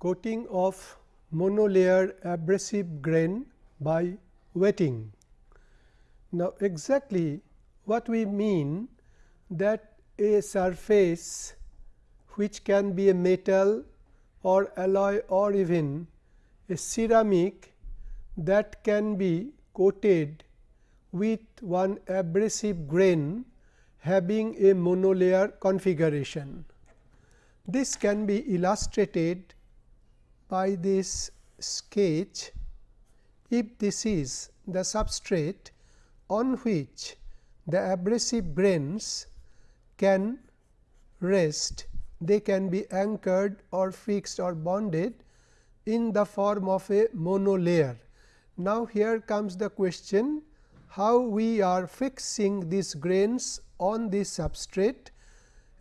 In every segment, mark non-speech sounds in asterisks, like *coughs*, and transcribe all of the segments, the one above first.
coating of monolayer abrasive grain by wetting. Now, exactly what we mean that a surface which can be a metal or alloy or even a ceramic that can be coated with one abrasive grain having a monolayer configuration. This can be illustrated by this sketch if this is the substrate on which the abrasive grains can rest, they can be anchored or fixed or bonded in the form of a monolayer. Now, here comes the question how we are fixing these grains on this substrate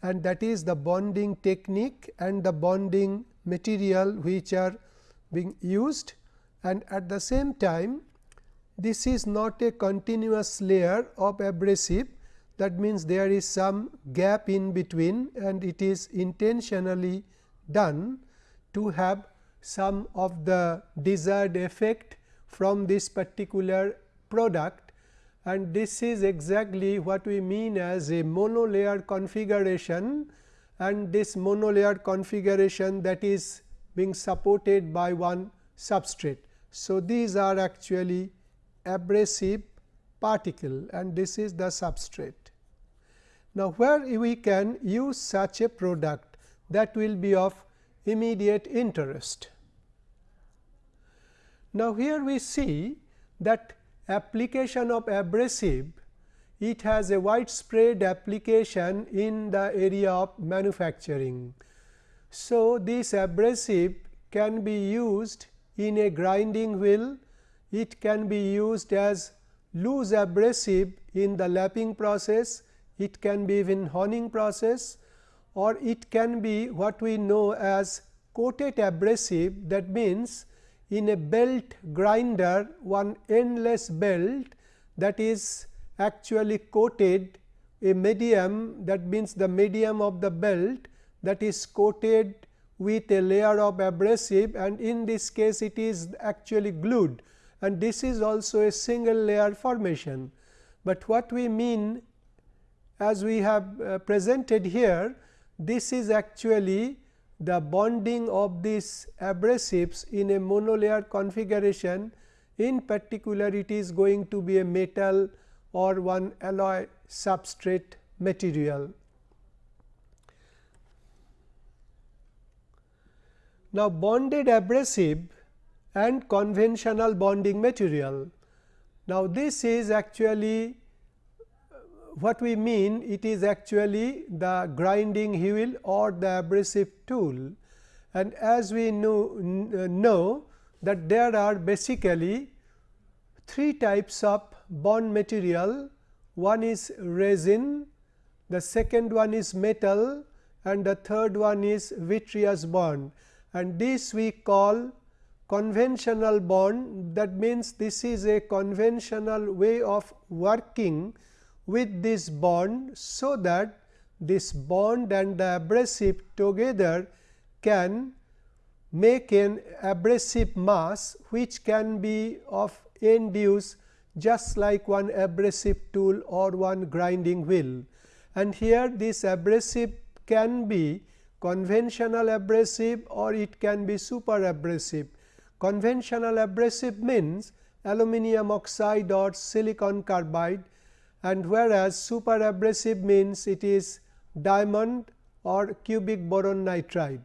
and that is the bonding technique and the bonding material which are being used and at the same time this is not a continuous layer of abrasive. That means there is some gap in between and it is intentionally done to have some of the desired effect from this particular product. And this is exactly what we mean as a monolayer configuration and this monolayer configuration that is being supported by one substrate. So, these are actually abrasive particle and this is the substrate. Now, where we can use such a product that will be of immediate interest. Now, here we see that application of abrasive it has a widespread application in the area of manufacturing. So, this abrasive can be used in a grinding wheel, it can be used as loose abrasive in the lapping process, it can be even honing process. Or it can be what we know as coated abrasive. That means in a belt grinder one endless belt that is actually coated a medium that means the medium of the belt that is coated with a layer of abrasive and in this case it is actually glued and this is also a single layer formation. But what we mean as we have uh, presented here this is actually the bonding of these abrasives in a monolayer configuration in particular it is going to be a metal or one alloy substrate material. Now, bonded abrasive and conventional bonding material. Now, this is actually uh, what we mean it is actually the grinding wheel or the abrasive tool and as we know, uh, know that there are basically three types of bond material. One is resin the second one is metal and the third one is vitreous bond. And this we call conventional bond. That means this is a conventional way of working with this bond so that this bond and the abrasive together can make an abrasive mass which can be of end use just like one abrasive tool or one grinding wheel. And here this abrasive can be conventional abrasive or it can be super abrasive. Conventional abrasive means aluminum oxide or silicon carbide and whereas super abrasive means it is diamond or cubic boron nitride.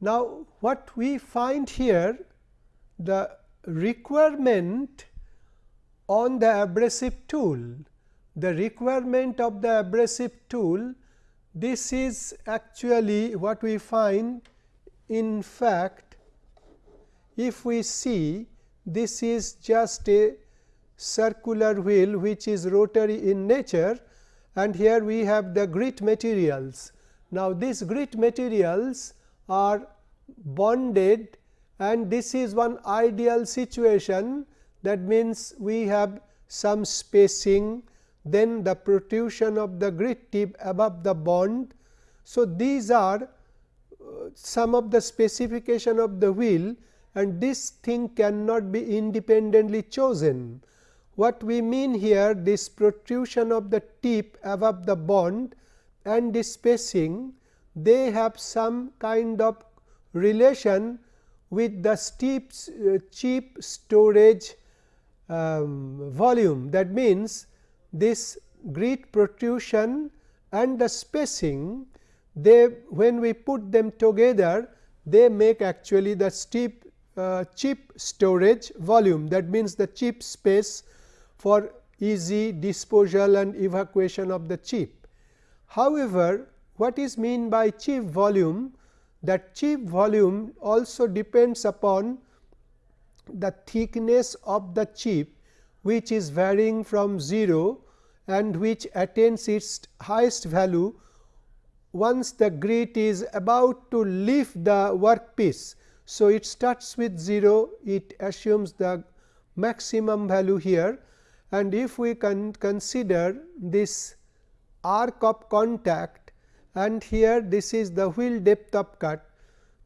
Now, what we find here the requirement on the abrasive tool, the requirement of the abrasive tool this is actually what we find in fact if we see this is just a circular wheel which is rotary in nature and here we have the grit materials. Now, these grit materials are bonded and this is one ideal situation that means we have some spacing then the protrusion of the grit tip above the bond. So, these are some of the specification of the wheel and this thing cannot be independently chosen. What we mean here this protrusion of the tip above the bond and the spacing they have some kind of relation with the steep uh, chip storage um, volume. That means, this grit protrusion and the spacing they when we put them together they make actually the steep uh, chip storage volume that means the chip space for easy disposal and evacuation of the chip. However, what is mean by chip volume that chip volume also depends upon the thickness of the chip which is varying from 0 and which attains its highest value once the grit is about to lift the workpiece. So, it starts with 0 it assumes the maximum value here and if we can consider this arc of contact and here this is the wheel depth of cut.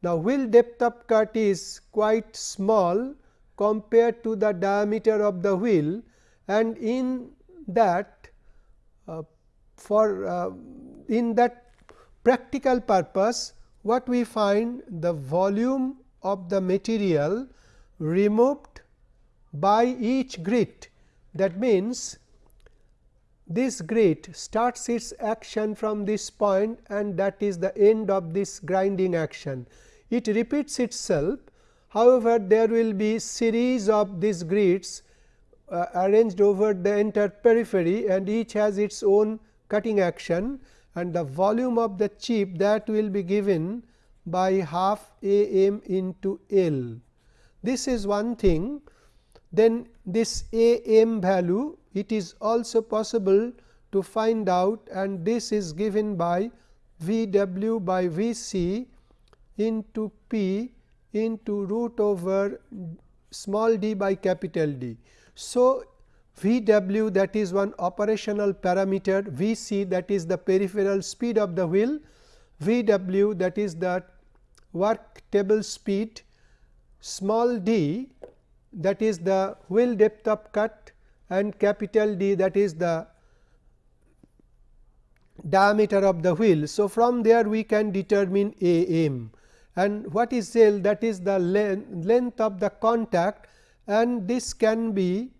Now, wheel depth of cut is quite small compared to the diameter of the wheel and in that uh, for uh, in that practical purpose what we find the volume of the material removed by each grit that means this grit starts its action from this point and that is the end of this grinding action. It repeats itself however, there will be series of these grits uh, arranged over the entire periphery and each has its own cutting action and the volume of the chip that will be given by half a m into L. This is one thing then this a m value it is also possible to find out and this is given by V w by V c into p into root over small d by capital D. So, V w that is one operational parameter, V c that is the peripheral speed of the wheel, V w that is the work table speed, small d that is the wheel depth of cut. And capital D that is the diameter of the wheel. So, from there we can determine A m and what is L that is the length, of the contact and this can be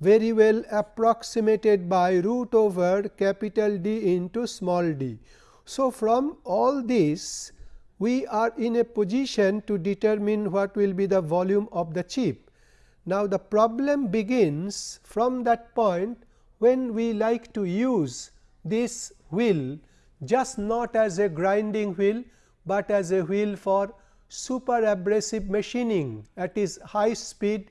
very well approximated by root over capital D into small d. So, from all this we are in a position to determine what will be the volume of the chip. Now, the problem begins from that point when we like to use this wheel just not as a grinding wheel, but as a wheel for super abrasive machining at is high speed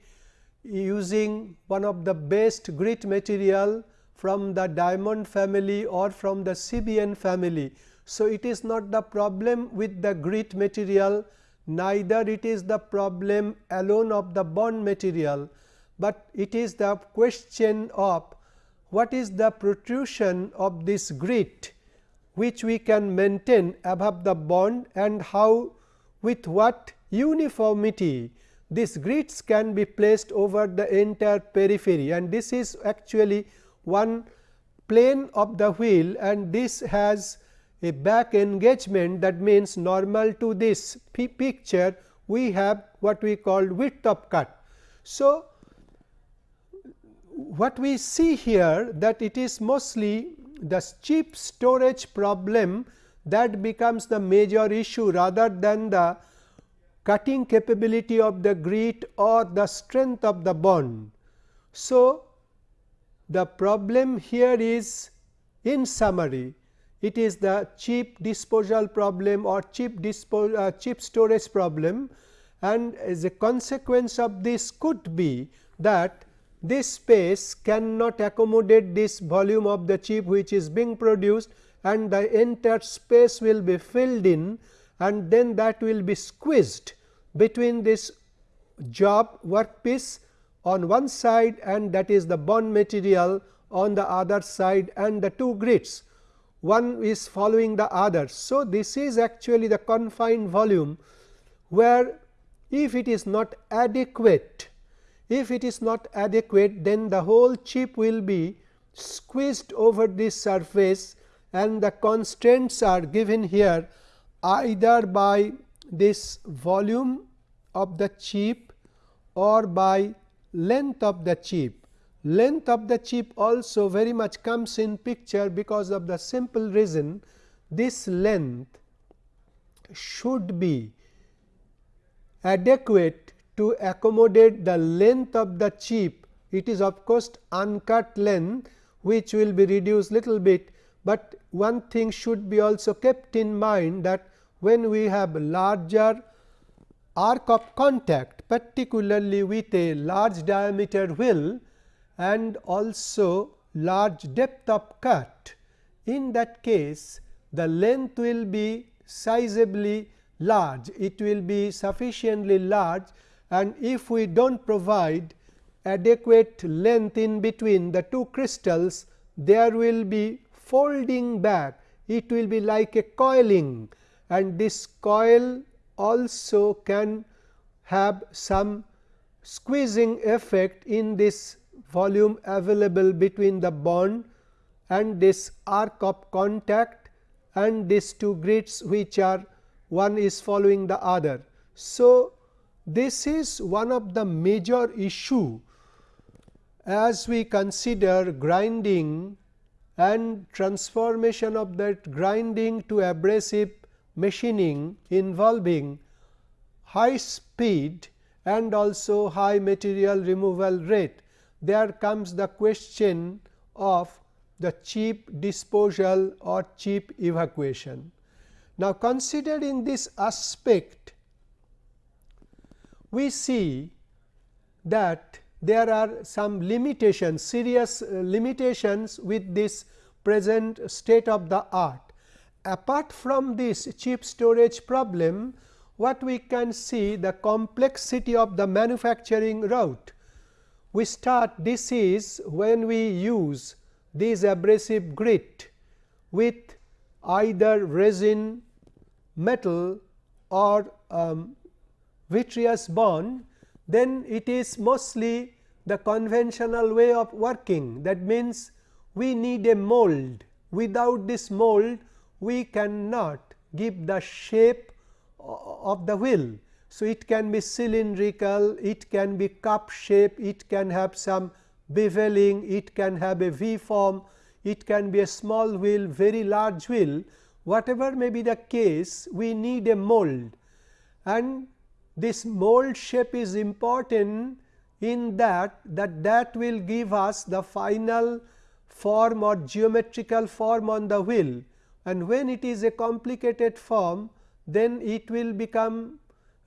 using one of the best grit material from the diamond family or from the CBN family. So, it is not the problem with the grit material neither it is the problem alone of the bond material, but it is the question of what is the protrusion of this grit which we can maintain above the bond and how with what uniformity these grits can be placed over the entire periphery and this is actually one plane of the wheel and this has a back engagement that means normal to this picture we have what we call width of cut. So, what we see here that it is mostly the chip storage problem that becomes the major issue rather than the cutting capability of the grit or the strength of the bond. So, the problem here is in summary it is the chip disposal problem or chip, dispo, uh, chip storage problem and as a consequence of this could be that this space cannot accommodate this volume of the chip which is being produced and the entire space will be filled in and then that will be squeezed between this job workpiece on one side and that is the bond material on the other side and the two grits one is following the other. So, this is actually the confined volume where if it is not adequate if it is not adequate then the whole chip will be squeezed over this surface and the constraints are given here either by this volume of the chip or by length of the chip. Length of the chip also very much comes in picture because of the simple reason this length should be adequate to accommodate the length of the chip. It is of course, uncut length which will be reduced little bit, but one thing should be also kept in mind that when we have larger arc of contact particularly with a large diameter wheel and also large depth of cut. In that case, the length will be sizably large, it will be sufficiently large and if we do not provide adequate length in between the two crystals, there will be folding back, it will be like a coiling and this coil also can have some squeezing effect in this volume available between the bond and this arc of contact and these two grits which are one is following the other. So, this is one of the major issue as we consider grinding and transformation of that grinding to abrasive machining involving high speed and also high material removal rate there comes the question of the chip disposal or chip evacuation. Now, considering this aspect, we see that there are some limitations, serious uh, limitations with this present state of the art. Apart from this chip storage problem, what we can see the complexity of the manufacturing route we start this is when we use this abrasive grit with either resin, metal or um, vitreous bond, then it is mostly the conventional way of working. That means, we need a mold. Without this mold, we cannot give the shape of the wheel. So, it can be cylindrical, it can be cup shape, it can have some beveling, it can have a V form, it can be a small wheel, very large wheel. Whatever may be the case, we need a mold and this mold shape is important in that that that will give us the final form or geometrical form on the wheel. And when it is a complicated form then it will become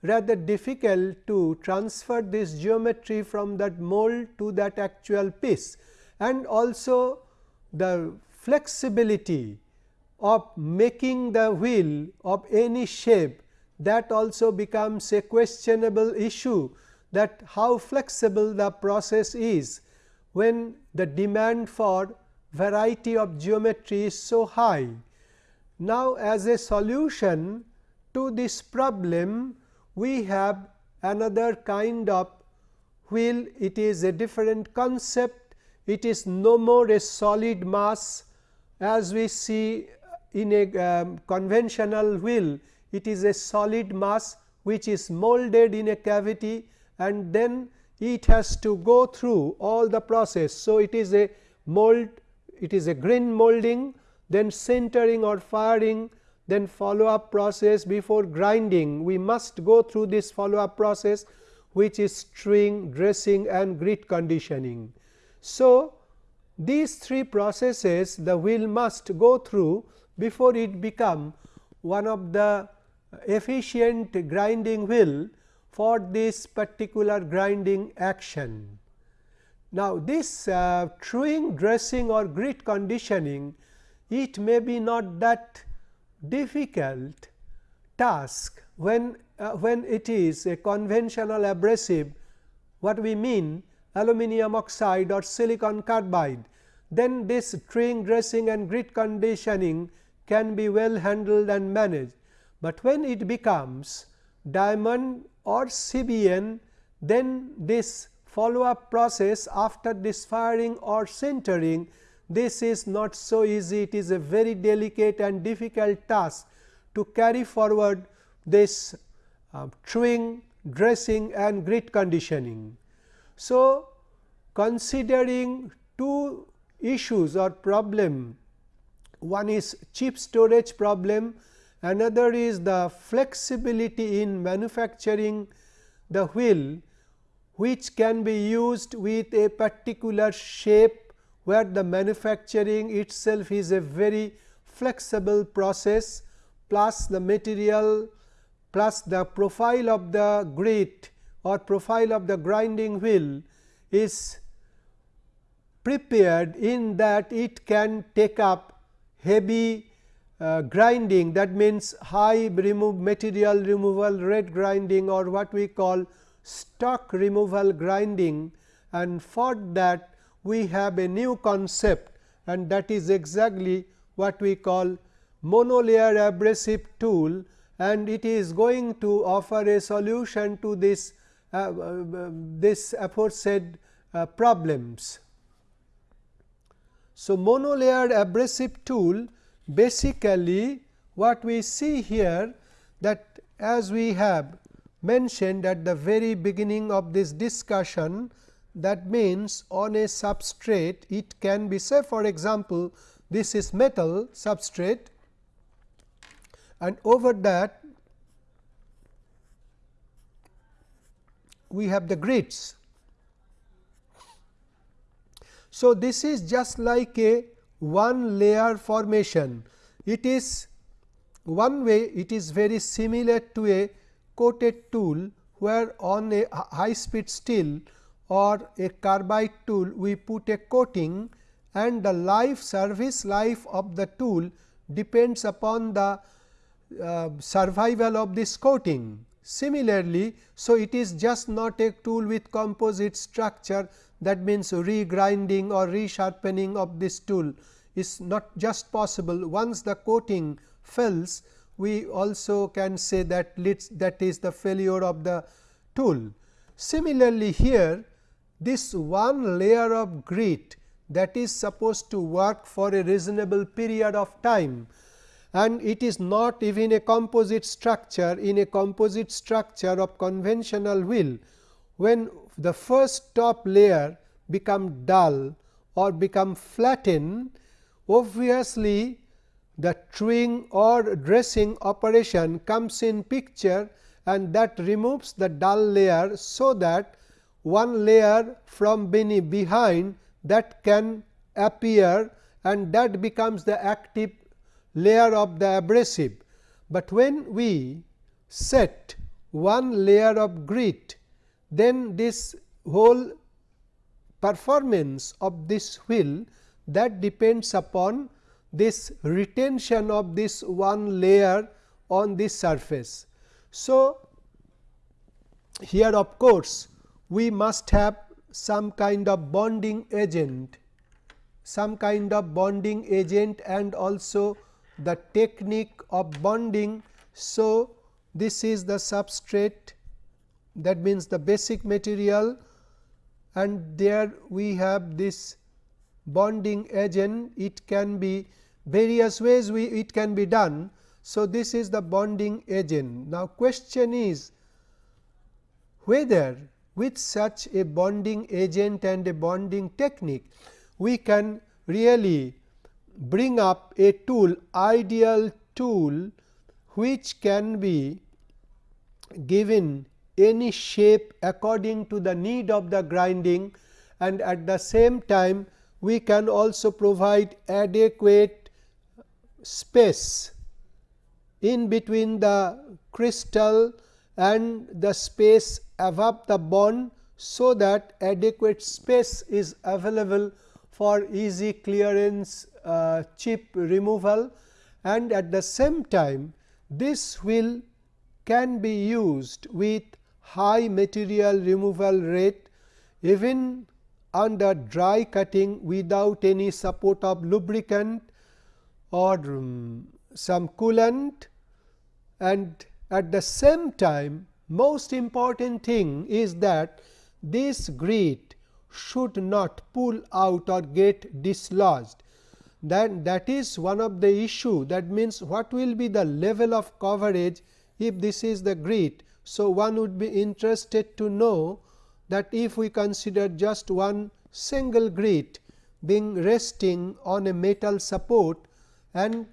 rather difficult to transfer this geometry from that mold to that actual piece. And also the flexibility of making the wheel of any shape that also becomes a questionable issue that how flexible the process is when the demand for variety of geometry is so high. Now, as a solution to this problem, we have another kind of wheel. It is a different concept. It is no more a solid mass as we see in a um, conventional wheel it is a solid mass which is molded in a cavity and then it has to go through all the process. So, it is a mold it is a grain molding then sintering or firing then follow up process before grinding we must go through this follow up process which is truing, dressing and grit conditioning. So, these three processes the wheel must go through before it become one of the efficient grinding wheel for this particular grinding action. Now, this uh, truing, dressing or grit conditioning it may be not that difficult task when uh, when it is a conventional abrasive what we mean aluminum oxide or silicon carbide then this truing dressing and grit conditioning can be well handled and managed. But when it becomes diamond or CBN then this follow up process after this firing or sintering this is not so easy it is a very delicate and difficult task to carry forward this uh, truing, dressing and grit conditioning. So, considering two issues or problem one is chip storage problem, another is the flexibility in manufacturing the wheel which can be used with a particular shape where the manufacturing itself is a very flexible process plus the material plus the profile of the grit or profile of the grinding wheel is prepared in that it can take up heavy uh, grinding that means high remove material removal rate grinding or what we call stock removal grinding and for that we have a new concept and that is exactly what we call monolayer abrasive tool and it is going to offer a solution to this uh, uh, this aforesaid uh, problems. So, monolayer abrasive tool basically what we see here that as we have mentioned at the very beginning of this discussion that means on a substrate it can be say for example, this is metal substrate and over that we have the grits. so, this is just like a one layer formation. It is one way it is very similar to a coated tool, where on a high speed steel or a carbide tool we put a coating and the life service life of the tool depends upon the uh, survival of this coating. Similarly, so it is just not a tool with composite structure that means regrinding or resharpening of this tool is not just possible once the coating fails we also can say that that is the failure of the tool. Similarly, here this one layer of grit that is supposed to work for a reasonable period of time and it is not even a composite structure in a composite structure of conventional wheel when the first top layer become dull or become flattened, obviously the truing or dressing operation comes in picture and that removes the dull layer. So, that one layer from behind that can appear and that becomes the active layer of the abrasive. But when we set one layer of grit then this whole performance of this wheel that depends upon this retention of this one layer on this surface. So, here of course, we must have some kind of bonding agent, some kind of bonding agent and also the technique of bonding. So, this is the substrate that means the basic material and there we have this bonding agent it can be various ways we it can be done. So, this is the bonding agent. Now, question is whether with such a bonding agent and a bonding technique we can really bring up a tool ideal tool which can be given any shape according to the need of the grinding and at the same time we can also provide adequate space in between the crystal and the space above the bond. So, that adequate space is available for easy clearance uh, chip removal and at the same time this will can be used with high material removal rate even under dry cutting without any support of lubricant or um, some coolant and at the same time most important thing is that this grit should not pull out or get dislodged. Then that is one of the issue that means what will be the level of coverage if this is the grit. So, one would be interested to know that if we consider just one single grit being resting on a metal support and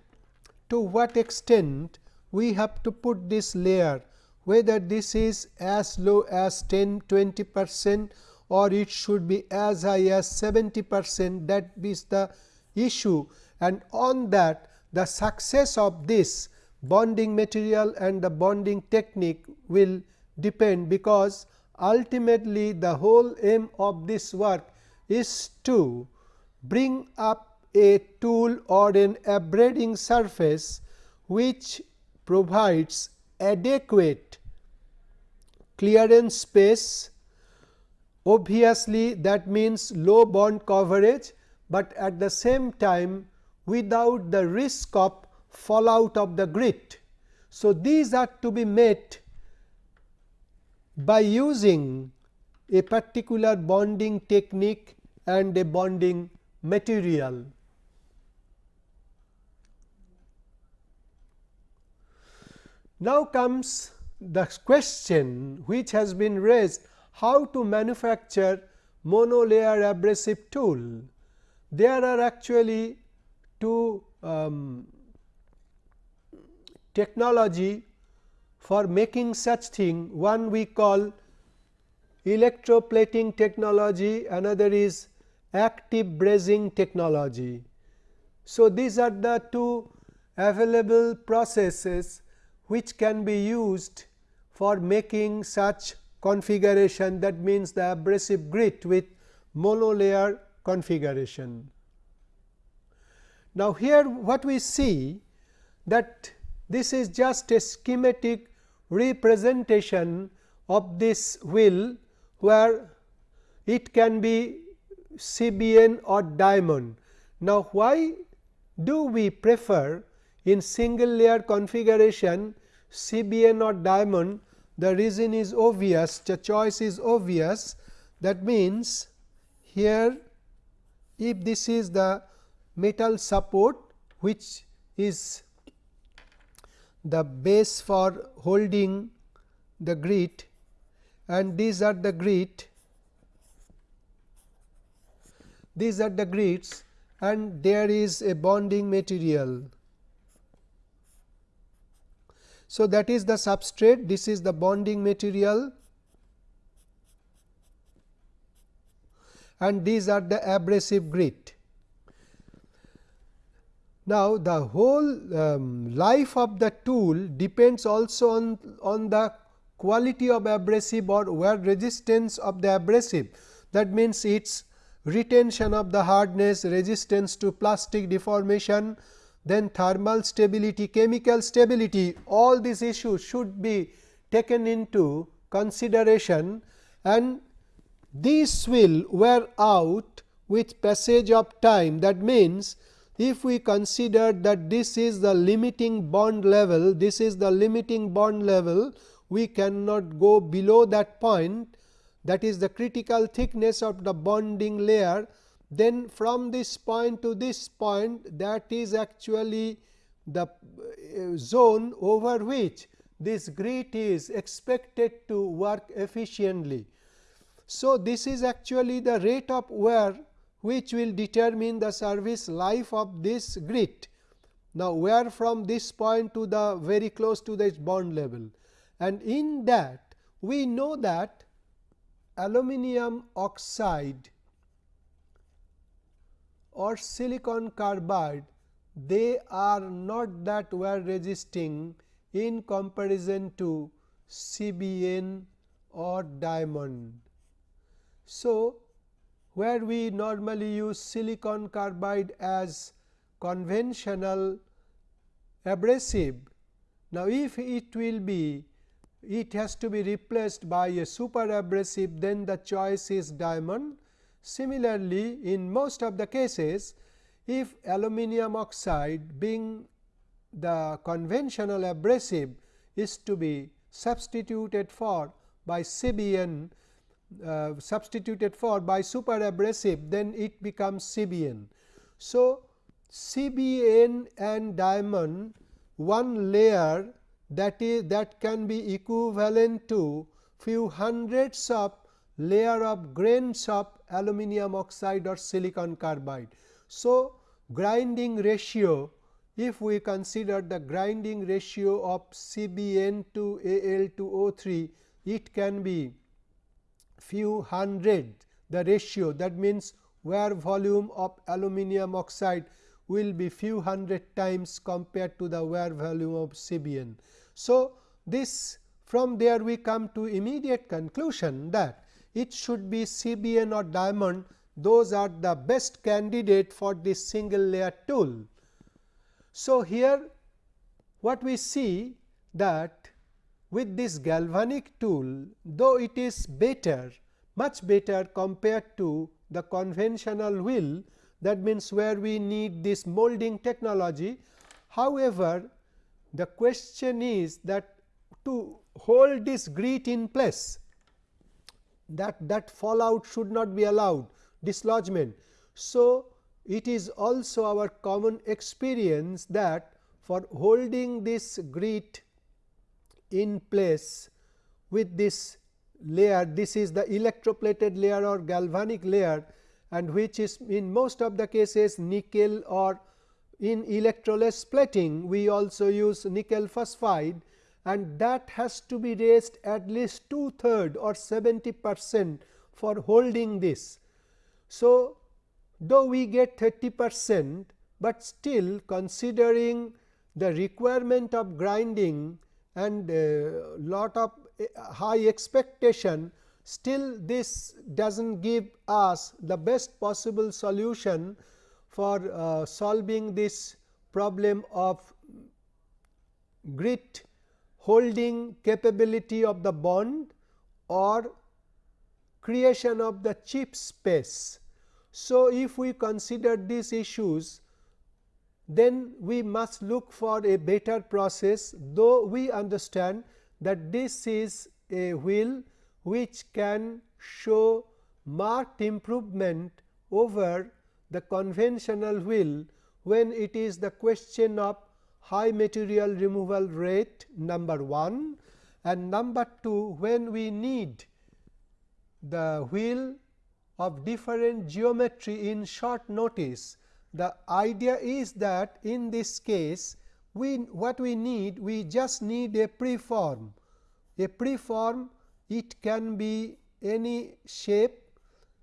to what extent we have to put this layer whether this is as low as 10 20 percent or it should be as high as 70 percent that is the issue. And on that the success of this bonding material and the bonding technique will depend because ultimately the whole aim of this work is to bring up a tool or an abrading surface which provides adequate clearance space. Obviously that means low bond coverage, but at the same time without the risk of fallout of the grit. So, these are to be met by using a particular bonding technique and a bonding material. Now comes the question which has been raised how to manufacture monolayer abrasive tool. There are actually two um, technology for making such thing one we call electroplating technology another is active brazing technology. So, these are the two available processes which can be used for making such configuration that means the abrasive grit with monolayer configuration. Now, here what we see that this is just a schematic representation of this wheel where it can be CBN or diamond. Now, why do we prefer in single layer configuration CBN or diamond the reason is obvious the choice is obvious that means here if this is the metal support which is the base for holding the grit and these are the grit these are the grits and there is a bonding material so, that is the substrate, this is the bonding material and these are the abrasive grit. Now, the whole um, life of the tool depends also on, on the quality of abrasive or wear resistance of the abrasive. That means, its retention of the hardness, resistance to plastic deformation, then thermal stability, chemical stability all these issues should be taken into consideration and these will wear out with passage of time. That means, if we consider that this is the limiting bond level, this is the limiting bond level, we cannot go below that point that is the critical thickness of the bonding layer then from this point to this point that is actually the uh, zone over which this grit is expected to work efficiently. So, this is actually the rate of wear which will determine the service life of this grit. Now, wear from this point to the very close to this bond level and in that we know that aluminum oxide or silicon carbide they are not that wear resisting in comparison to CBN or diamond. So, where we normally use silicon carbide as conventional abrasive. Now, if it will be it has to be replaced by a super abrasive then the choice is diamond Similarly, in most of the cases if aluminum oxide being the conventional abrasive is to be substituted for by CBN uh, substituted for by super abrasive then it becomes CBN. So, CBN and diamond one layer that is that can be equivalent to few hundreds of layer of grains of aluminum oxide or silicon carbide. So, grinding ratio if we consider the grinding ratio of CBN to Al2O3 it can be few hundred the ratio that means wear volume of aluminum oxide will be few hundred times compared to the wear volume of CBN. So, this from there we come to immediate conclusion that it should be CBN or diamond those are the best candidate for this single layer tool. So, here what we see that with this galvanic tool though it is better much better compared to the conventional wheel that means where we need this molding technology. However, the question is that to hold this grit in place that that fallout should not be allowed dislodgement. So, it is also our common experience that for holding this grit in place with this layer this is the electroplated layer or galvanic layer and which is in most of the cases nickel or in electroless plating we also use nickel phosphide and that has to be raised at least two third or 70 percent for holding this. So, though we get 30 percent, but still considering the requirement of grinding and uh, lot of uh, high expectation still this does not give us the best possible solution for uh, solving this problem of grit holding capability of the bond or creation of the chip space. So, if we consider these issues then we must look for a better process though we understand that this is a wheel which can show marked improvement over the conventional wheel when it is the question of high material removal rate number 1 and number 2 when we need the wheel of different geometry in short notice. The idea is that in this case we what we need we just need a preform a preform it can be any shape.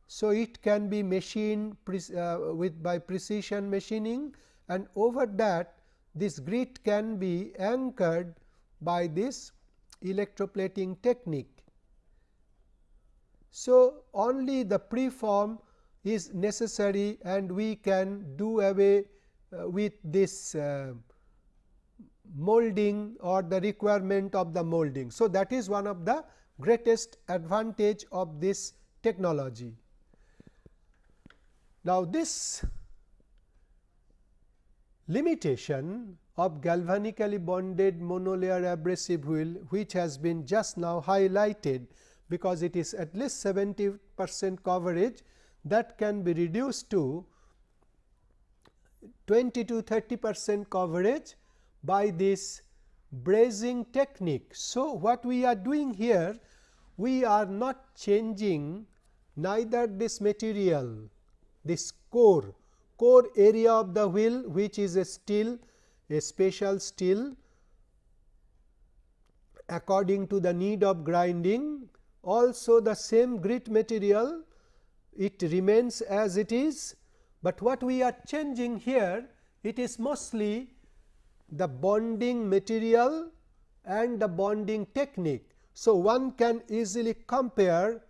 So, it can be machined uh, with by precision machining and over that this grit can be anchored by this electroplating technique. So, only the preform is necessary and we can do away uh, with this uh, molding or the requirement of the molding. So, that is one of the greatest advantage of this technology. Now, this limitation of galvanically bonded monolayer abrasive wheel which has been just now highlighted because it is at least 70 percent coverage that can be reduced to 20 to 30 percent coverage by this brazing technique. So, what we are doing here we are not changing neither this material this core core area of the wheel which is a steel a special steel according to the need of grinding also the same grit material it remains as it is, but what we are changing here it is mostly the bonding material and the bonding technique. So, one can easily compare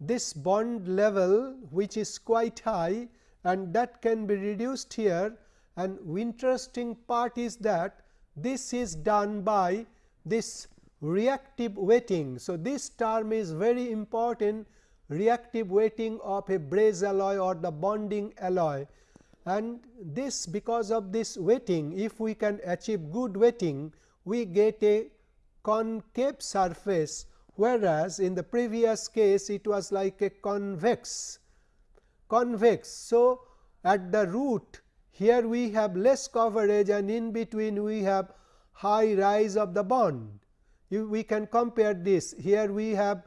this bond level which is quite high and that can be reduced here and interesting part is that this is done by this reactive wetting. So, this term is very important reactive wetting of a braze alloy or the bonding alloy and this because of this wetting if we can achieve good wetting we get a concave surface whereas in the previous case it was like a convex convex. So, at the root here we have less coverage and in between we have high rise of the bond. we can compare this here we have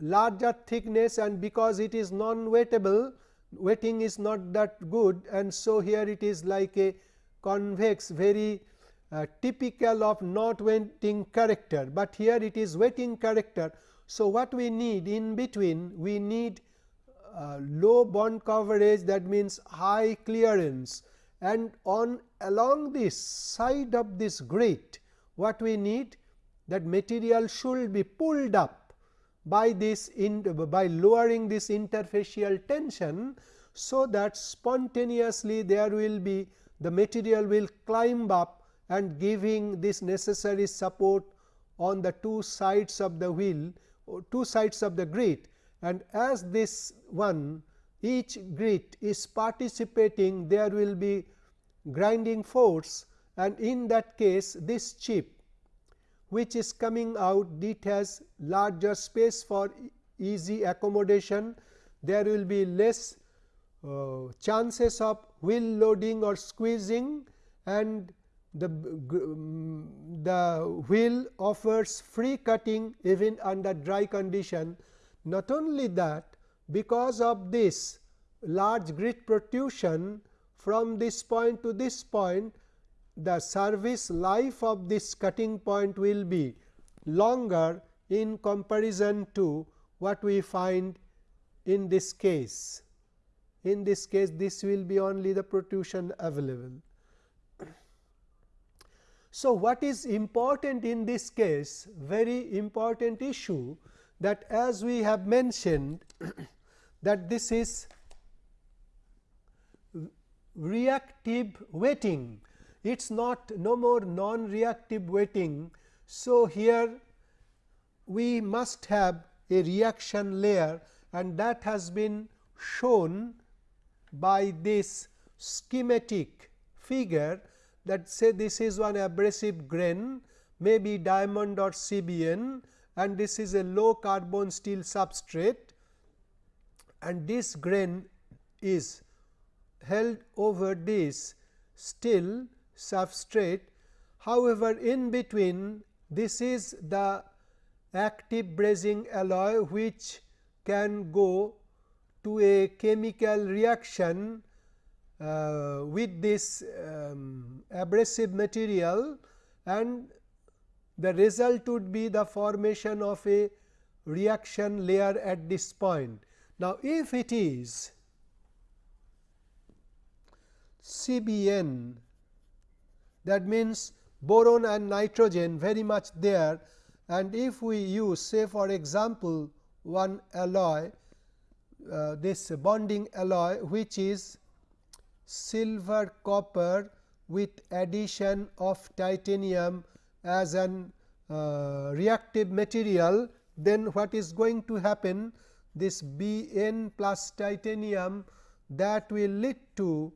larger thickness and because it is non wettable wetting is not that good. And so here it is like a convex very uh, typical of not wetting character, but here it is wetting character. So, what we need in between we need uh, low bond coverage that means high clearance. And on along this side of this grit what we need that material should be pulled up by this in by lowering this interfacial tension. So, that spontaneously there will be the material will climb up and giving this necessary support on the two sides of the wheel two sides of the grit and as this one each grit is participating there will be grinding force and in that case this chip which is coming out it has larger space for easy accommodation. There will be less uh, chances of wheel loading or squeezing and the, the wheel offers free cutting even under dry condition. Not only that, because of this large grit protrusion from this point to this point, the service life of this cutting point will be longer in comparison to what we find in this case. In this case, this will be only the protrusion available. So, what is important in this case? Very important issue that as we have mentioned *coughs* that this is reactive wetting it is not no more non reactive wetting. So, here we must have a reaction layer and that has been shown by this schematic figure that say this is one abrasive grain may be diamond or CBN and this is a low carbon steel substrate and this grain is held over this steel substrate. However, in between this is the active brazing alloy which can go to a chemical reaction uh, with this um, abrasive material and the result would be the formation of a reaction layer at this point. Now, if it is CBN that means boron and nitrogen very much there. And if we use say for example, one alloy uh, this bonding alloy which is silver copper with addition of titanium as an uh, reactive material then what is going to happen? This B n plus titanium that will lead to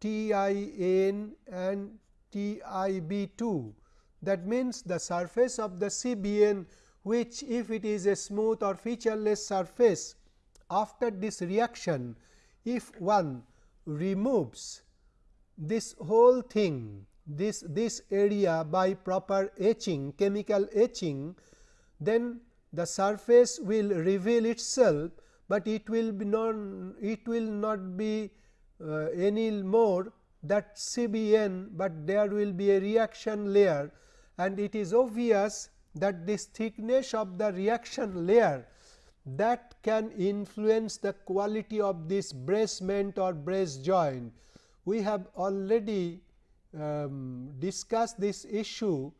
T i n and T i b 2. That means, the surface of the CBN which if it is a smooth or featureless surface after this reaction if one removes this whole thing this, this area by proper etching chemical etching then the surface will reveal itself, but it will be non it will not be uh, any more that CBN, but there will be a reaction layer and it is obvious that this thickness of the reaction layer that can influence the quality of this brazement or braze joint. We have already um, discuss this issue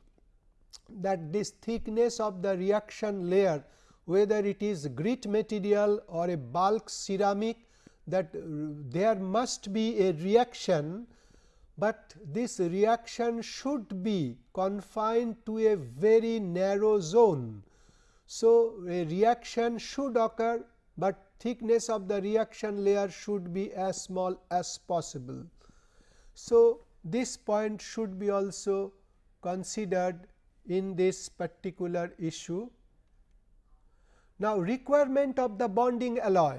that this thickness of the reaction layer whether it is grit material or a bulk ceramic that there must be a reaction, but this reaction should be confined to a very narrow zone. So, a reaction should occur but thickness of the reaction layer should be as small as possible. So, this point should be also considered in this particular issue. Now, requirement of the bonding alloy.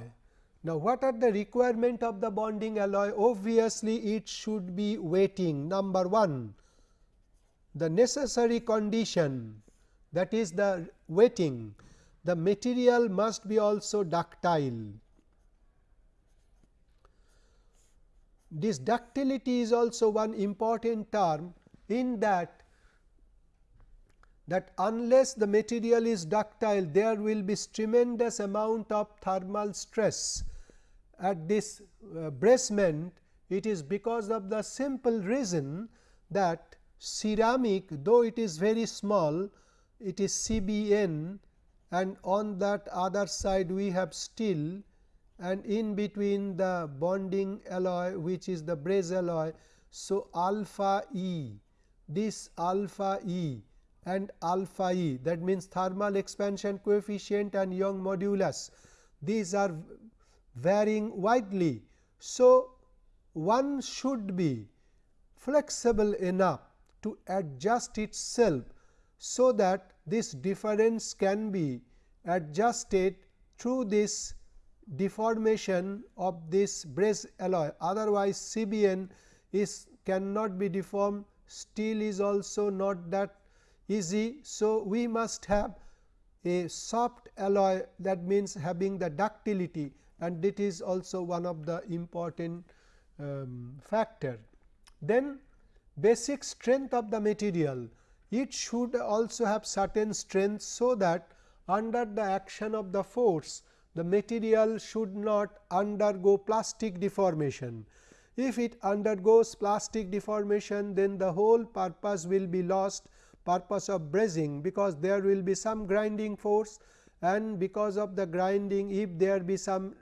Now, what are the requirement of the bonding alloy? Obviously, it should be wetting number 1 the necessary condition that is the wetting the material must be also ductile. This ductility is also one important term in that that unless the material is ductile there will be tremendous amount of thermal stress at this uh, brazement it is because of the simple reason that ceramic though it is very small it is CBN and on that other side we have steel and in between the bonding alloy which is the braze alloy. So, alpha E this alpha E and alpha E. That means thermal expansion coefficient and Young modulus. These are varying widely. So, one should be flexible enough to adjust itself so that this difference can be adjusted through this deformation of this braze alloy. Otherwise CBN is cannot be deformed. Steel is also not that easy. So, we must have a soft alloy that means having the ductility and it is also one of the important um, factor. Then basic strength of the material it should also have certain strength so that under the action of the force the material should not undergo plastic deformation. If it undergoes plastic deformation then the whole purpose will be lost purpose of brazing because there will be some grinding force and because of the grinding if there be some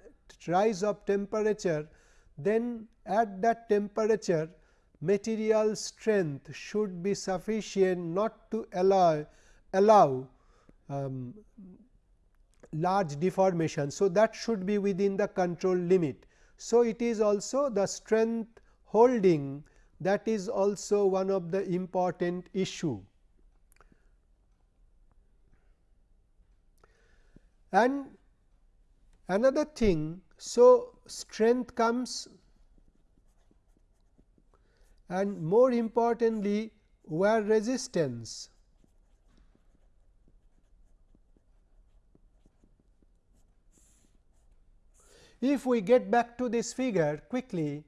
rise of temperature then at that temperature material strength should be sufficient not to allow allow um, large deformation. So, that should be within the control limit. So, it is also the strength holding that is also one of the important issue. And another thing, so strength comes and more importantly wear resistance. If we get back to this figure quickly,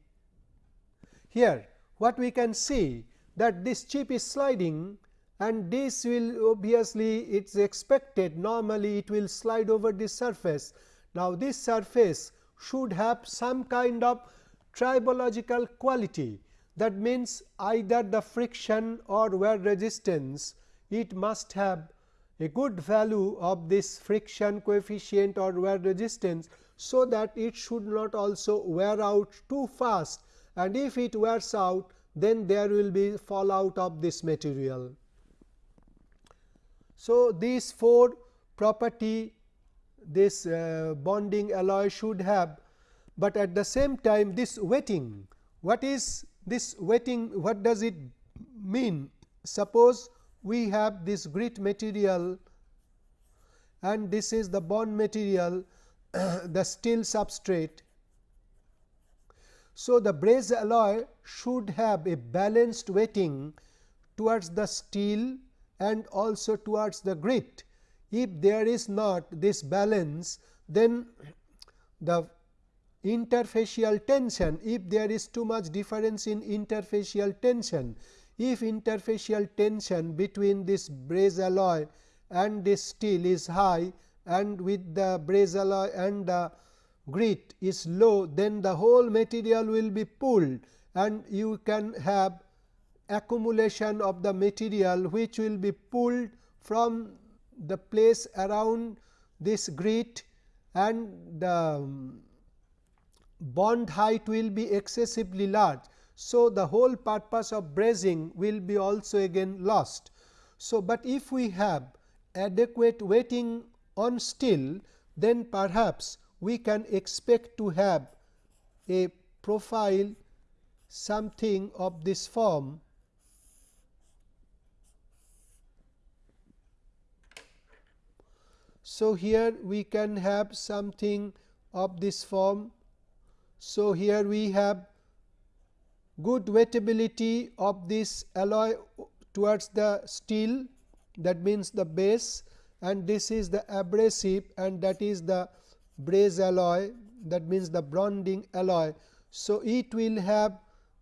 here what we can see that this chip is sliding and this will obviously it is expected normally it will slide over this surface. Now, this surface should have some kind of tribological quality that means either the friction or wear resistance it must have a good value of this friction coefficient or wear resistance. So, that it should not also wear out too fast and if it wears out then there will be fallout of this material. So, these four property this uh, bonding alloy should have, but at the same time this wetting what is this wetting what does it mean? Suppose we have this grit material and this is the bond material *clears throat* the steel substrate. So, the braze alloy should have a balanced wetting towards the steel and also towards the grit. If there is not this balance then the interfacial tension if there is too much difference in interfacial tension if interfacial tension between this braze alloy and this steel is high and with the braze alloy and the grit is low then the whole material will be pulled and you can have accumulation of the material which will be pulled from the place around this grit and the um, bond height will be excessively large. So, the whole purpose of brazing will be also again lost. So, but if we have adequate wetting on steel then perhaps we can expect to have a profile something of this form So, here we can have something of this form. So, here we have good wettability of this alloy towards the steel that means the base and this is the abrasive and that is the braze alloy that means the bonding alloy. So, it will have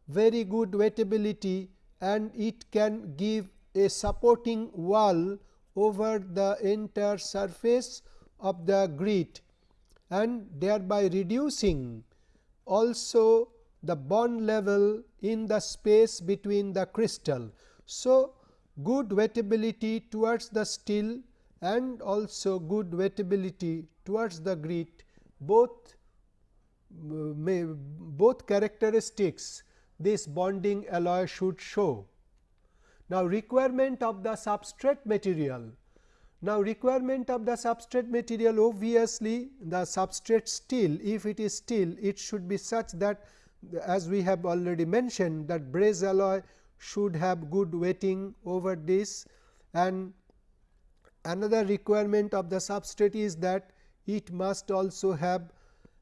very good wettability and it can give a supporting wall over the entire surface of the grit and thereby reducing also the bond level in the space between the crystal. So, good wettability towards the steel and also good wettability towards the grit both uh, may both characteristics this bonding alloy should show. Now, requirement of the substrate material. Now, requirement of the substrate material obviously the substrate steel if it is steel it should be such that as we have already mentioned that braze alloy should have good wetting over this and another requirement of the substrate is that it must also have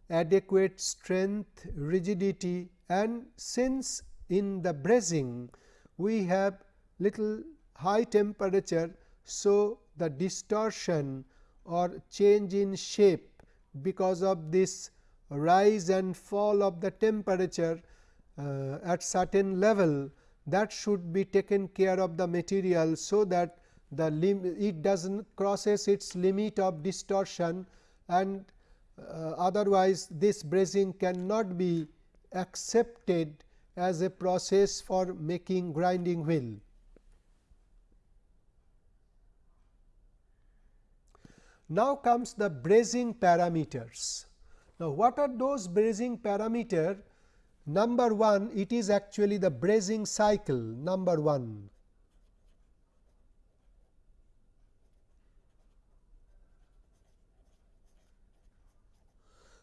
adequate strength, rigidity and since in the brazing we have little high temperature. So, the distortion or change in shape because of this rise and fall of the temperature uh, at certain level that should be taken care of the material. So, that the it does not crosses its limit of distortion and uh, otherwise this brazing cannot be accepted as a process for making grinding wheel. Now comes the brazing parameters. Now, what are those brazing parameter? Number 1 it is actually the brazing cycle number 1.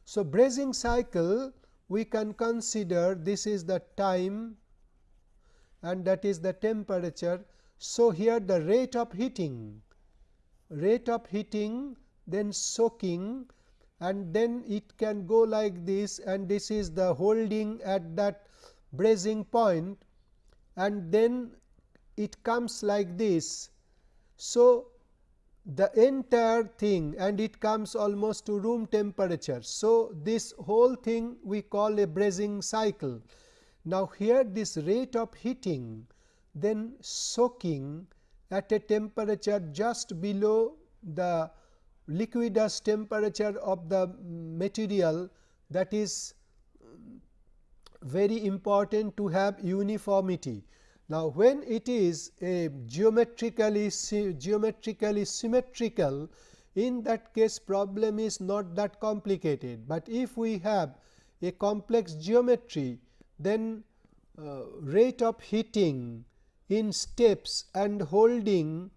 So, brazing cycle we can consider this is the time and that is the temperature. So, here the rate of heating rate of heating then soaking and then it can go like this and this is the holding at that brazing point and then it comes like this. So, the entire thing and it comes almost to room temperature. So, this whole thing we call a brazing cycle. Now, here this rate of heating then soaking at a temperature just below the liquidus temperature of the material that is very important to have uniformity. Now, when it is a geometrically geometrically symmetrical in that case problem is not that complicated, but if we have a complex geometry then uh, rate of heating in steps and holding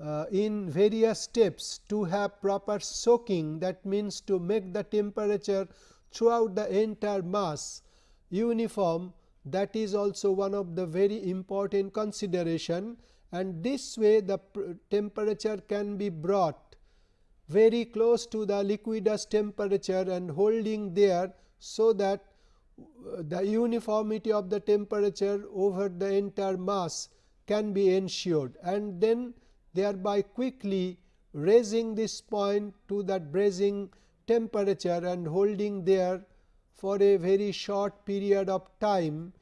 uh, in various steps to have proper soaking that means to make the temperature throughout the entire mass uniform that is also one of the very important consideration and this way the temperature can be brought very close to the liquidus temperature and holding there. So, that the uniformity of the temperature over the entire mass can be ensured and then thereby quickly raising this point to that brazing temperature and holding there for a very short period of time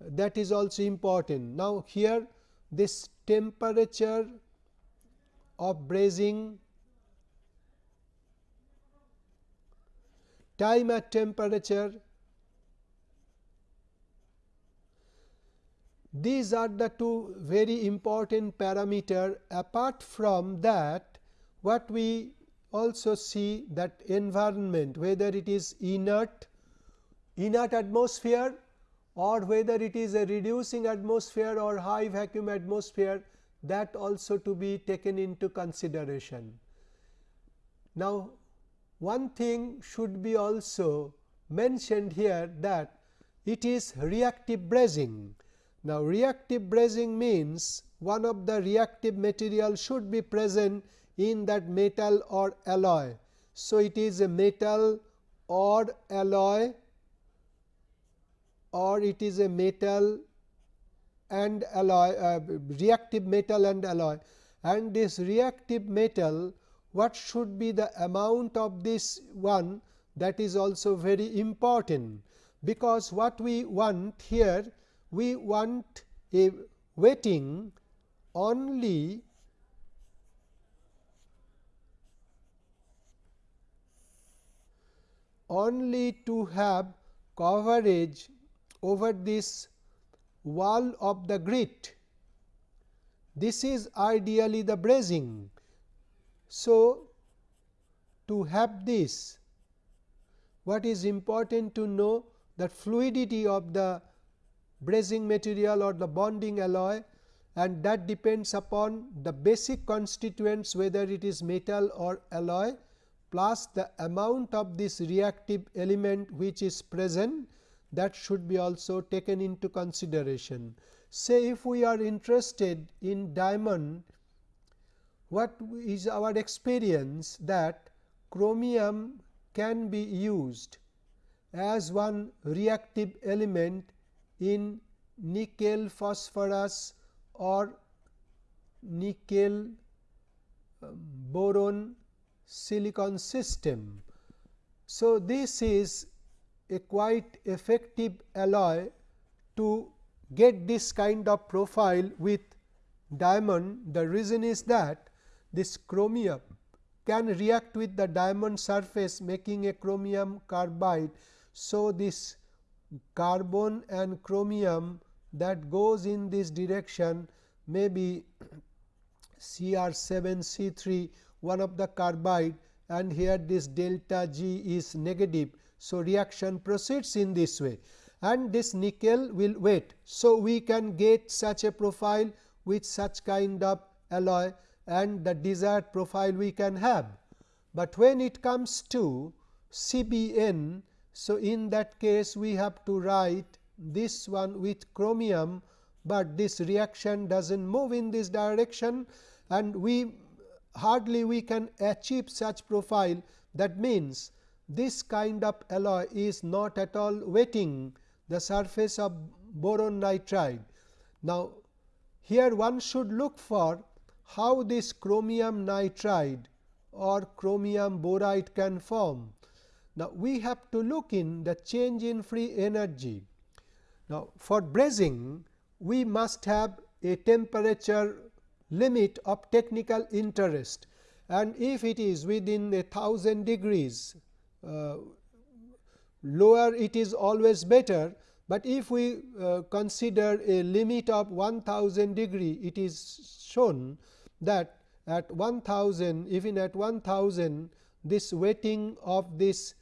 that is also important. Now, here this temperature of brazing time at temperature These are the two very important parameter apart from that what we also see that environment whether it is inert inert atmosphere or whether it is a reducing atmosphere or high vacuum atmosphere that also to be taken into consideration. Now, one thing should be also mentioned here that it is reactive brazing. Now, reactive brazing means one of the reactive material should be present in that metal or alloy. So, it is a metal or alloy or it is a metal and alloy uh, reactive metal and alloy and this reactive metal what should be the amount of this one that is also very important because what we want here we want a wetting only only to have coverage over this wall of the grit. This is ideally the brazing. So, to have this what is important to know that fluidity of the brazing material or the bonding alloy and that depends upon the basic constituents whether it is metal or alloy plus the amount of this reactive element which is present that should be also taken into consideration. Say if we are interested in diamond, what is our experience that chromium can be used as one reactive element in nickel phosphorus or nickel um, boron silicon system. So, this is a quite effective alloy to get this kind of profile with diamond. The reason is that this chromium can react with the diamond surface making a chromium carbide. So, this carbon and chromium that goes in this direction may be Cr 7 C 3 one of the carbide and here this delta G is negative. So, reaction proceeds in this way and this nickel will wait. So, we can get such a profile with such kind of alloy and the desired profile we can have. But when it comes to CBN, so in that case we have to write this one with chromium, but this reaction does not move in this direction and we hardly we can achieve such profile that means this kind of alloy is not at all wetting the surface of boron nitride. Now, here one should look for how this chromium nitride or chromium boride can form. Now, we have to look in the change in free energy. Now, for brazing we must have a temperature limit of technical interest and if it is within a thousand degrees uh, lower it is always better, but if we uh, consider a limit of 1000 degree it is shown that at 1000 even at 1000 this wetting of this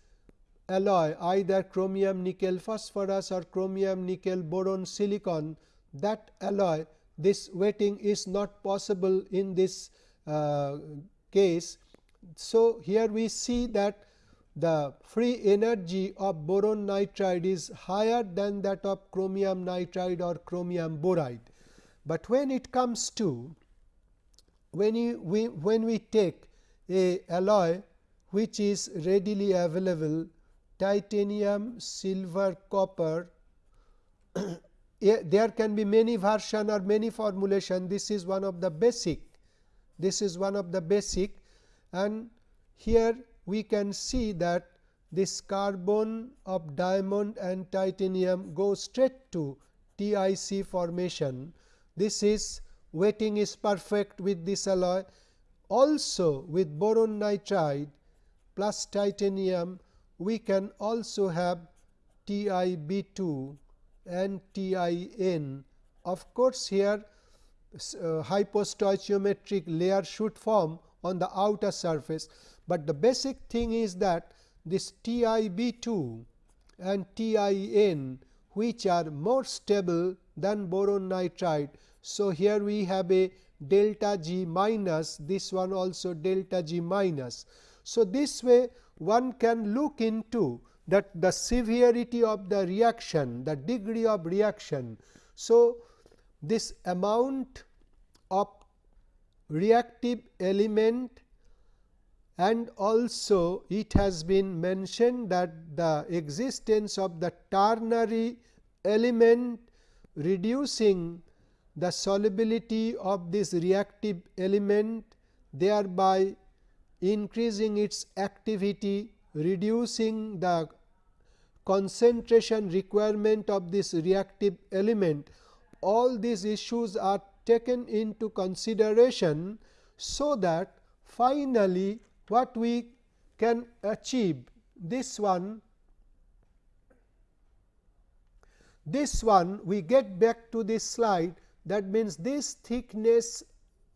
alloy either chromium nickel phosphorus or chromium nickel boron silicon that alloy this wetting is not possible in this uh, case. So, here we see that the free energy of boron nitride is higher than that of chromium nitride or chromium boride. But when it comes to when you, we when we take a alloy which is readily available titanium, silver, copper *clears throat* there can be many version or many formulation this is one of the basic this is one of the basic and here we can see that this carbon of diamond and titanium go straight to TIC formation. This is wetting is perfect with this alloy. Also with boron nitride plus titanium we can also have TiB2 and TIN. Of course, here uh, hypostoichiometric layer should form on the outer surface, but the basic thing is that this TiB2 and TIN which are more stable than boron nitride. So, here we have a delta G minus this one also delta G minus. So, this way one can look into that the severity of the reaction, the degree of reaction. So, this amount of reactive element and also it has been mentioned that the existence of the ternary element reducing the solubility of this reactive element thereby increasing its activity reducing the concentration requirement of this reactive element. All these issues are taken into consideration so that finally what we can achieve this one this one we get back to this slide. That means this thickness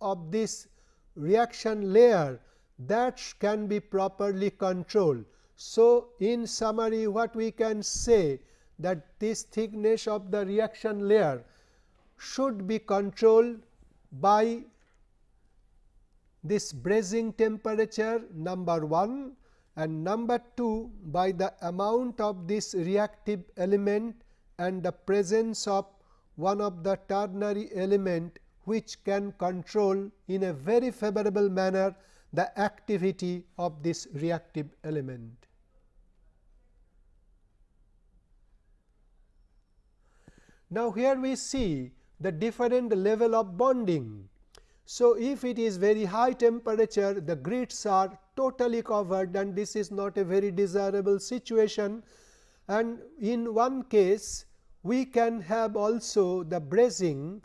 of this reaction layer that can be properly controlled. So, in summary what we can say that this thickness of the reaction layer should be controlled by this brazing temperature number 1 and number 2 by the amount of this reactive element and the presence of one of the ternary element which can control in a very favorable manner the activity of this reactive element. Now, here we see the different level of bonding. So, if it is very high temperature the grits are totally covered and this is not a very desirable situation and in one case we can have also the brazing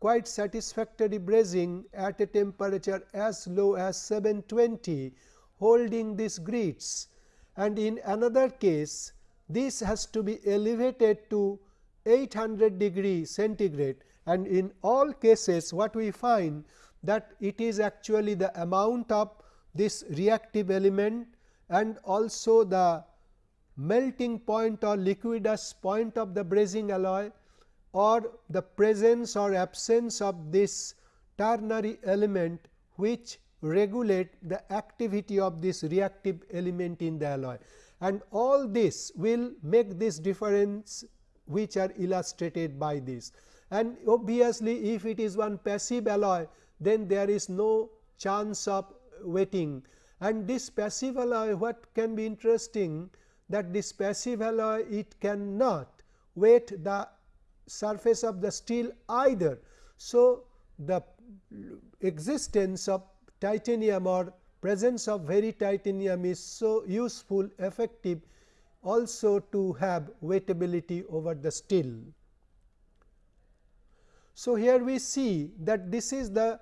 quite satisfactory brazing at a temperature as low as 720 holding these grits and in another case this has to be elevated to 800 degree centigrade. And in all cases what we find that it is actually the amount of this reactive element and also the melting point or liquidus point of the brazing alloy or the presence or absence of this ternary element which regulate the activity of this reactive element in the alloy. And all this will make this difference which are illustrated by this. And obviously if it is one passive alloy then there is no chance of wetting. And this passive alloy what can be interesting that this passive alloy it cannot wet the surface of the steel either. So, the existence of titanium or presence of very titanium is so useful effective also to have wettability over the steel. So, here we see that this is the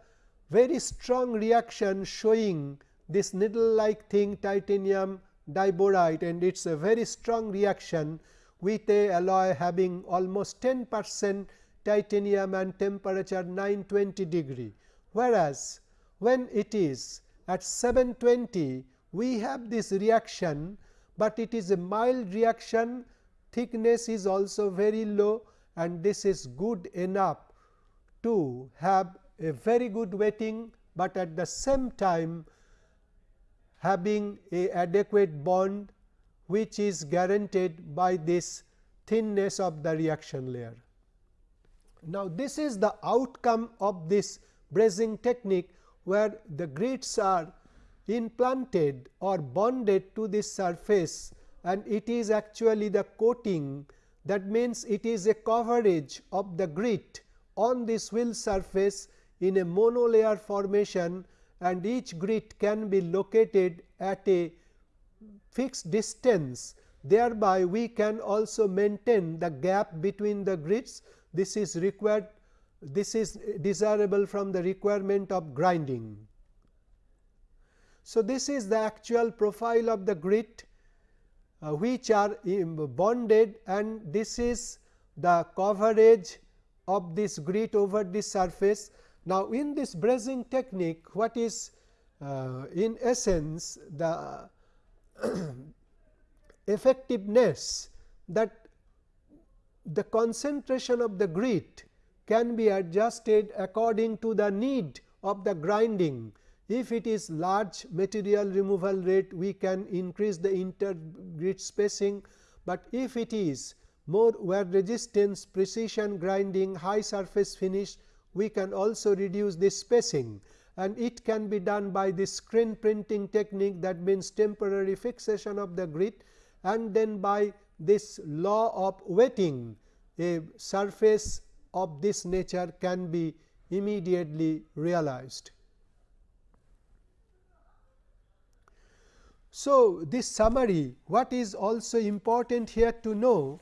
very strong reaction showing this needle like thing titanium diboride and it is a very strong reaction with a alloy having almost 10 percent titanium and temperature 920 degree. Whereas, when it is at 720 we have this reaction, but it is a mild reaction thickness is also very low and this is good enough to have a very good wetting, but at the same time having a adequate bond which is guaranteed by this thinness of the reaction layer. Now, this is the outcome of this brazing technique where the grits are implanted or bonded to this surface and it is actually the coating that means it is a coverage of the grit on this wheel surface in a monolayer formation and each grit can be located at a fixed distance thereby we can also maintain the gap between the grits this is required this is desirable from the requirement of grinding. So, this is the actual profile of the grit uh, which are bonded and this is the coverage of this grit over this surface. Now, in this brazing technique what is uh, in essence the *clears throat* effectiveness that the concentration of the grit can be adjusted according to the need of the grinding. If it is large material removal rate, we can increase the intergrit spacing, but if it is more wear resistance, precision grinding, high surface finish, we can also reduce this spacing and it can be done by this screen printing technique that means temporary fixation of the grit and then by this law of wetting a surface of this nature can be immediately realized. So, this summary what is also important here to know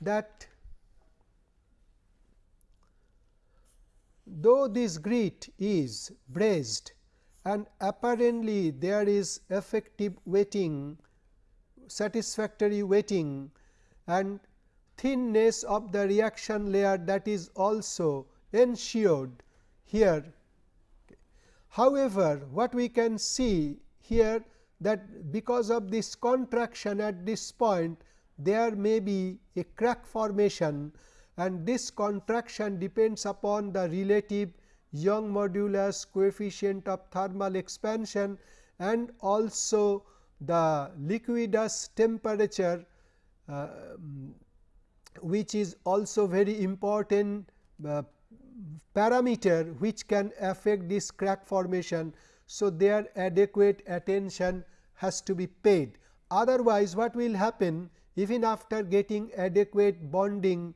that though this grit is brazed and apparently there is effective wetting satisfactory wetting and thinness of the reaction layer that is also ensured here. However, what we can see here that because of this contraction at this point there may be a crack formation and this contraction depends upon the relative Young modulus coefficient of thermal expansion and also the liquidus temperature uh, which is also very important uh, parameter which can affect this crack formation. So, their adequate attention has to be paid. Otherwise, what will happen even after getting adequate bonding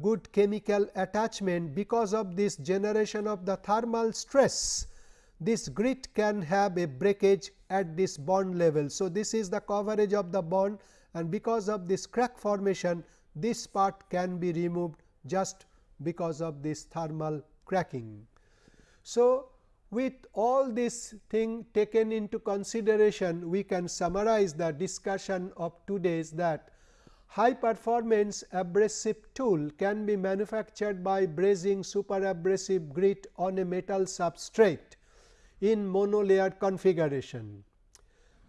good chemical attachment because of this generation of the thermal stress this grit can have a breakage at this bond level. So, this is the coverage of the bond and because of this crack formation this part can be removed just because of this thermal cracking. So, with all this thing taken into consideration we can summarize the discussion of today's that high performance abrasive tool can be manufactured by brazing super abrasive grit on a metal substrate in monolayer configuration.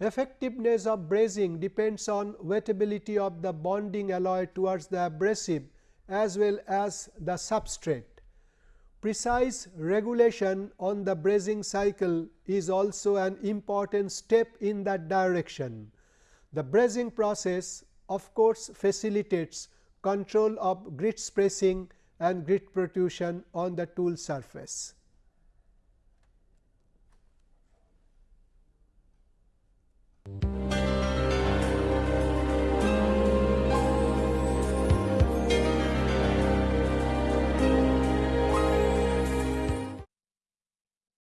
Effectiveness of brazing depends on wettability of the bonding alloy towards the abrasive as well as the substrate. Precise regulation on the brazing cycle is also an important step in that direction. The brazing process of course, facilitates control of grit spacing and grit protrusion on the tool surface.